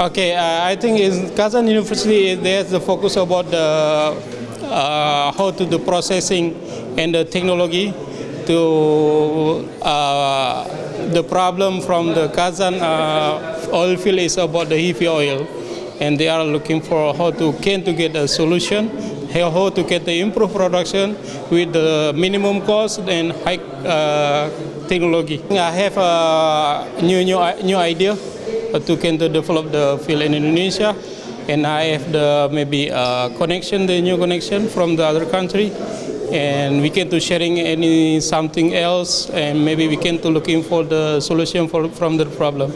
Okay, uh, I think in Kazan University there's the focus about the uh, how to do processing and the technology to uh, the problem from the Kazan uh, oil field is about the heavy oil, and they are looking for how to can to get a solution, how to get the improved production with the minimum cost and high uh, technology. I have a new new new idea can to develop the field in Indonesia, and I have the maybe uh, connection, the new connection from the other country, and we can to sharing any something else, and maybe we can to looking for the solution for from the problem.